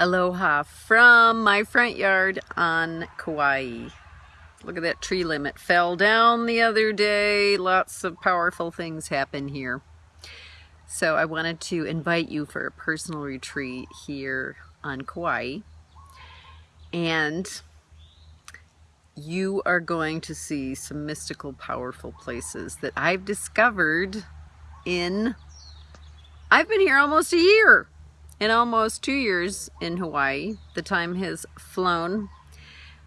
Aloha from my front yard on Kauai. Look at that tree limb. It fell down the other day. Lots of powerful things happen here. So I wanted to invite you for a personal retreat here on Kauai. And you are going to see some mystical, powerful places that I've discovered in, I've been here almost a year in almost two years in Hawaii. The time has flown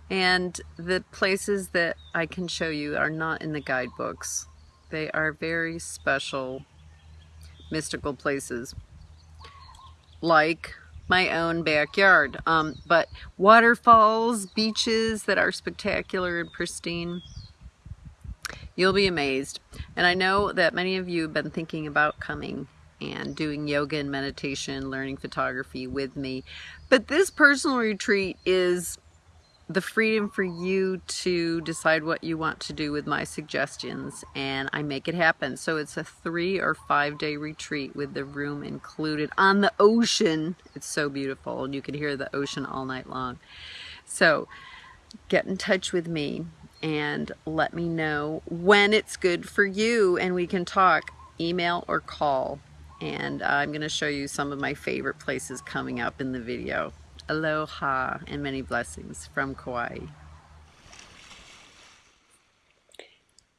and the places that I can show you are not in the guidebooks. They are very special mystical places like my own backyard. Um, but waterfalls, beaches that are spectacular and pristine. You'll be amazed. And I know that many of you have been thinking about coming and doing yoga and meditation, learning photography with me. But this personal retreat is the freedom for you to decide what you want to do with my suggestions and I make it happen. So it's a three or five day retreat with the room included on the ocean. It's so beautiful and you can hear the ocean all night long. So get in touch with me and let me know when it's good for you and we can talk email or call and uh, I'm going to show you some of my favorite places coming up in the video. Aloha and many blessings from Kauai.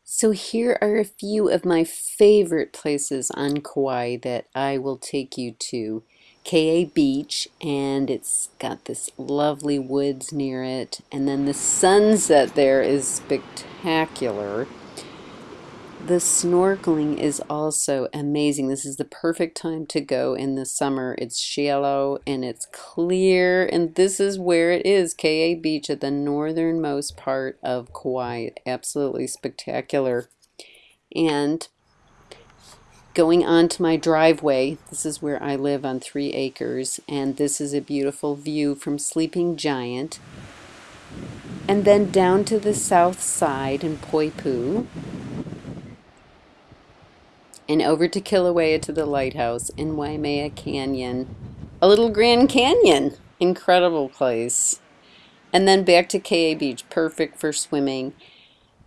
So here are a few of my favorite places on Kauai that I will take you to. Ke'e Beach and it's got this lovely woods near it and then the sunset there is spectacular. The snorkeling is also amazing. This is the perfect time to go in the summer. It's shallow and it's clear and this is where it is, Ke'e Beach at the northernmost part of Kauai. Absolutely spectacular. And going onto my driveway, this is where I live on three acres and this is a beautiful view from Sleeping Giant. And then down to the south side in Poipu and over to Kilauea to the lighthouse in Waimea Canyon. A little Grand Canyon. Incredible place. And then back to Ke'e Beach, perfect for swimming.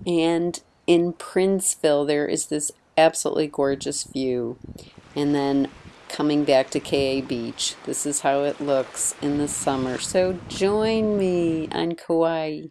And in Princeville, there is this absolutely gorgeous view. And then coming back to Ke'e Beach. This is how it looks in the summer. So join me on Kauai.